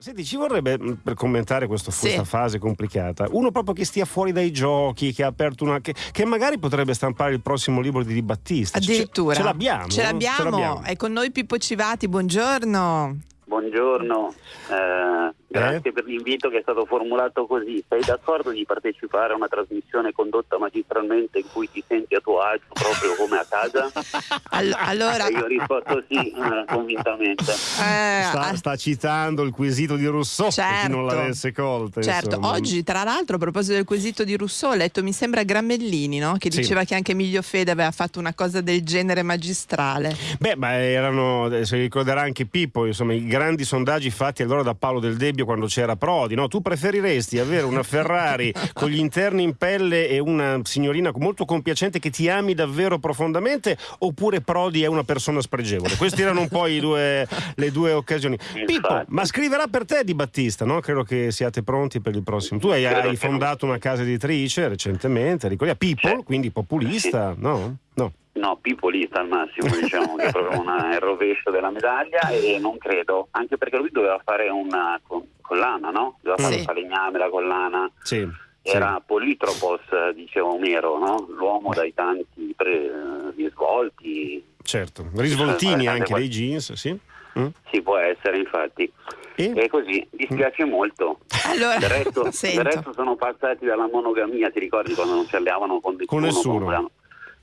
Senti, ci vorrebbe mm, per commentare questo, Sì. questa fase complicata, uno proprio che stia fuori dai giochi, che ha aperto una. che, che magari potrebbe stampare il prossimo libro di Di Battista. Ce- Addirittura. Ce, l'abbiamo. Ce no? l'abbiamo. È con noi Pippo Civati, buongiorno. Buongiorno, eh, grazie per l'invito che è stato formulato così. Sei d'accordo di partecipare a una trasmissione condotta magistralmente in cui ti senti a tuo agio proprio come a casa? All- allora, E io ho risposto sì, eh, convintamente. eh, Sta, sta citando il quesito di Rousseau, per chi non Certo. l'avesse colta. Certo, insomma. oggi tra l'altro a proposito del quesito di Rousseau ho letto mi sembra Grammellini no? che Sì. diceva che anche Emilio Fede aveva fatto una cosa del genere magistrale. Beh, ma erano, eh, se ricorderà anche Pippo, insomma, i grandi sondaggi fatti allora da Paolo Del Debbio quando c'era Prodi, no? Tu preferiresti avere una Ferrari con gli interni in pelle e una signorina molto compiacente che ti ami davvero profondamente oppure Prodi è una persona spregevole? Queste erano un po' due- le due occasioni. Pippo, Infatti. ma scriverà per te Di Battista, no? Credo che siate pronti per il prossimo. Tu hai, hai fondato una casa editrice recentemente, ricordi? People, quindi populista, no? No. No, pipolista al massimo, diciamo, che è proprio una- il rovescio della medaglia e non credo, anche perché lui doveva fare una co- collana, no? Doveva fare Sì. un falegname, la collana. Sì. sì. Era Politropos, eh, diceva Omero, no? l'uomo dai tanti pre- risvolti. Certo, risvoltini Eh, anche dei jeans, sì. Mm. Si può essere, infatti. E? E così, dispiace molto. Allora, Del resto, del resto sono passati dalla monogamia, ti ricordi quando non ci alliavano con Con nessuno. con-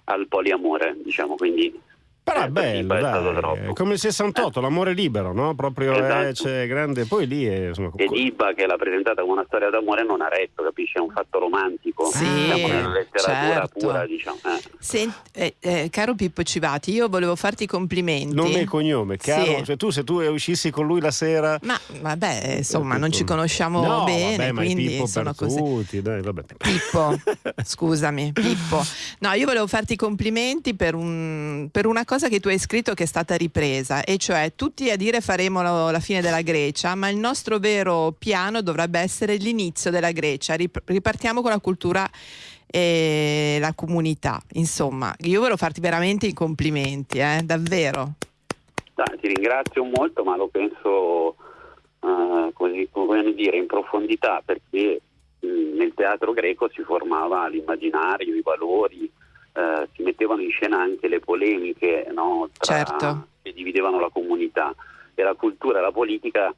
al poliamore, diciamo, quindi... Però è eh, bello, è dai. È come il 68, l'amore libero, no? Proprio Esatto. eh, c'è grande. Poi lì è, insomma, Ed co- Ibba, che l'ha presentata come una storia d'amore, non ha retto, capisci? È un fatto romantico. Sì, Siamo nella letteratura certo. pura, diciamo. eh. Sent- eh, eh, caro Pippo Civati, io volevo farti i complimenti. nome e cognome, Sì. caro. Cioè, tu se tu uscissi con lui la sera. Ma vabbè, insomma, Eh, non ci conosciamo no, bene, vabbè, quindi Pippo sono così. tutti, dai, vabbè. Pippo, scusami, Pippo. No, io volevo farti i complimenti per, un- per una cosa che tu hai scritto che è stata ripresa, e cioè tutti a dire faremo la, la fine della Grecia, ma il nostro vero piano dovrebbe essere l'inizio della Grecia. Rip- ripartiamo con la cultura e la comunità. Insomma, io volevo farti veramente i complimenti, eh, davvero. Dai, ti ringrazio molto, ma lo penso eh, così, come dire, in profondità, perché mh, nel teatro greco si formava l'immaginario, i valori, eh, si mettevano in scena anche le polemiche no, tra- Certo. che dividevano la comunità e la cultura e la politica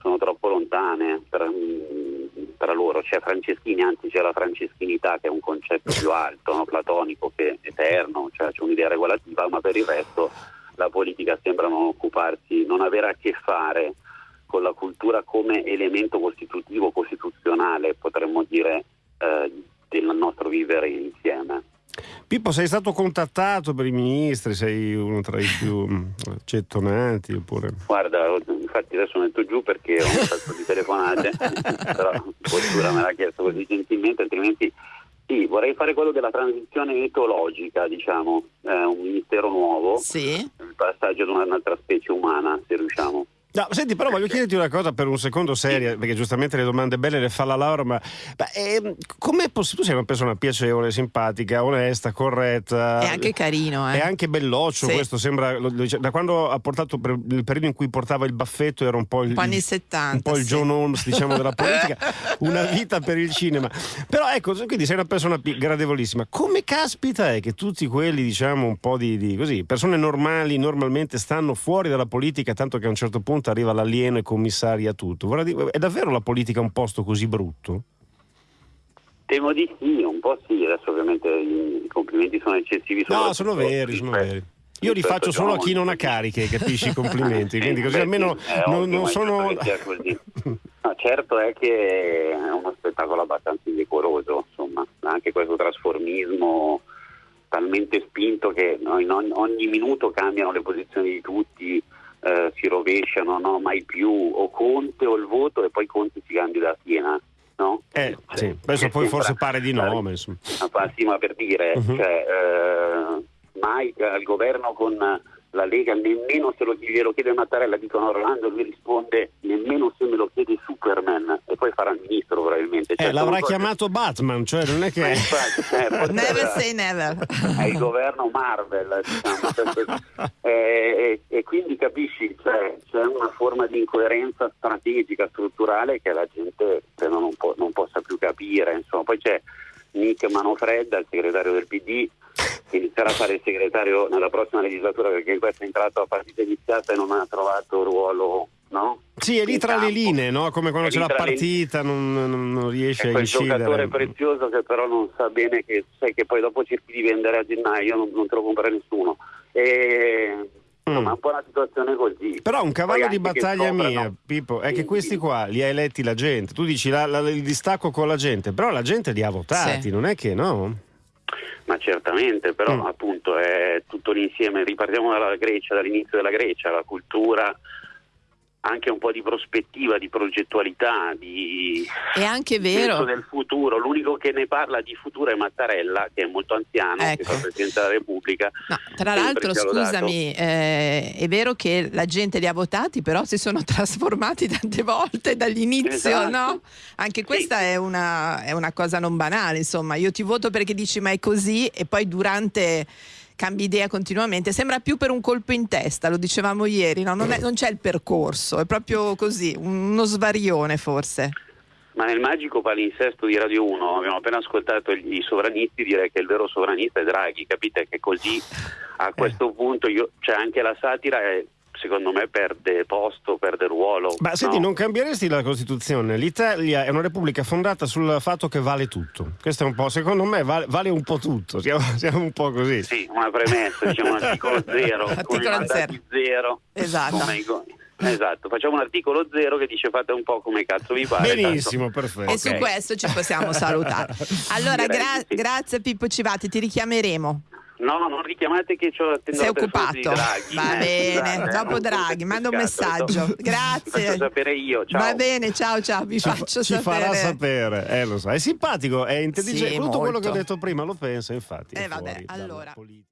sono troppo lontane tra, mh, tra loro. C'è Franceschini, anzi c'è la franceschinità che è un concetto più alto, no, platonico, che è eterno, cioè c'è un'idea regolativa, ma per il resto la politica sembra non occuparsi, non avere a che fare con la cultura come elemento costitutivo, costituzionale, potremmo dire, eh, del nostro vivere insieme. Pippo, sei stato contattato per i ministri? Sei uno tra i più mm, gettonati? Oppure... Guarda, infatti adesso metto giù perché ho un sacco di telefonate, però Cultura me l'ha chiesto così gentilmente, altrimenti sì, vorrei fare quello della transizione etologica, diciamo, eh, un ministero nuovo, Sì. il passaggio ad un'altra specie umana, se riusciamo. No, senti, però voglio chiederti una cosa per un secondo seria, perché giustamente le domande belle le fa la Laura, ma, ma ehm, com'è possibile? Tu sei una persona piacevole, simpatica, onesta, corretta. È anche carino, eh. È anche belloccio Sì. questo, sembra, lo- da quando ha portato, per il periodo in cui portava il baffetto era un po' il, anni 70, un po' il sì. John Holmes diciamo della politica, una vita per il cinema. Però ecco, quindi sei una persona gradevolissima. Come caspita è che tutti quelli diciamo un po' di, di così, persone normali normalmente stanno fuori dalla politica tanto che a un certo punto arriva l'alieno e commissaria tutto. Dire, è davvero la politica un posto così brutto? Temo di sì, un po' sì, adesso ovviamente i complimenti sono eccessivi. No, sono veri, sono veri. Io li faccio solo a chi non ha cariche, capisci i complimenti, quindi così almeno non, non sono... No, certo è che è uno spettacolo abbastanza indecoroso, insomma, anche questo trasformismo talmente spinto che no, ogni, ogni minuto cambiano le posizioni di tutti, eh, si rovesciano, no, mai più, o Conte o il voto e poi Conte si candida a Siena. No? Eh, Cioè, sì, adesso che poi sembra- forse pare di no, ma sì, ma per dire, Mhm. cioè, eh, mai al governo con la Lega, nemmeno se lo, glielo chiede Mattarella, dicono Orlando, lui risponde nemmeno se me lo chiede Superman e poi farà il ministro probabilmente. Cioè, Eh, l'avrà cose- chiamato Batman, cioè non è Ma che... infatti, eh, Never era- say never. è il governo Marvel, diciamo. Questo- e, quindi capisci, cioè, c'è una forma di incoerenza strategica, strutturale che la gente credo, non, può, non possa più capire. Insomma, poi c'è Nick Manofredda, il segretario del PD, che inizierà a fare il segretario nella prossima legislatura perché questo è entrato a partita iniziata e non ha trovato ruolo. No? Sì, è lì tra le linee, no? come quando c'è la partita, non, non, non riesce a incidere. È un giocatore prezioso che però non sa bene che, sai che poi dopo cerchi di vendere a gennaio, non, non te lo compra nessuno. E Insomma, mm. un po' una situazione così. Però un cavallo di battaglia mia, Pippo, è che questi qua li ha eletti la gente. Tu dici la, la, il distacco con la gente, però la gente li ha votati, sì. non è che no? Ma certamente, però mm. appunto è tutto l'insieme. Ripartiamo dalla Grecia, dall'inizio della Grecia, la cultura, anche un po' di prospettiva, di progettualità, di è anche vero del futuro. L'unico che ne parla di futuro è Mattarella, che è molto anziano, ecco. che fa Presidente della Repubblica. No, tra l'altro, scusami, eh, è vero che la gente li ha votati, però si sono trasformati tante volte dall'inizio, esatto. no? Anche questa sì. è, una, è una cosa non banale, insomma. Io ti voto perché dici ma è così e poi durante cambi idea continuamente, sembra più per un colpo in testa, lo dicevamo ieri, no? non, c'è il percorso, è proprio così, uno svarione forse. Ma nel magico palinsesto di Radio 1 abbiamo appena ascoltato i sovranisti dire che il vero sovranista è Draghi, capite che così a eh. questo punto io, cioè anche la satira è secondo me perde posto, perde ruolo. Ma senti, non cambieresti la Costituzione? L'Italia è una repubblica fondata sul fatto che vale tutto. Questo è un po', secondo me, vale, vale un po' tutto. Siamo, siamo, un po' così. Sì, una premessa, diciamo un articolo zero. articolo zero. zero. Esatto. Esatto, facciamo un articolo zero che dice fate un po' come cazzo vi pare. Benissimo, tanto. perfetto. E okay. su questo ci possiamo salutare. Allora, gra- grazie Pippo Civati, ti richiameremo. No, non richiamate che ho Sei occupato. Draghi. Va bene, dopo Draghi, manda un messaggio. Grazie. faccio sapere io. Ciao. Va bene, ciao ciao, vi ci faccio ci sapere. Ci farà sapere, eh, lo so. È simpatico, è intelligente. Sì, Tutto molto. quello che ho detto prima lo pensa, infatti. Eh vabbè, allora.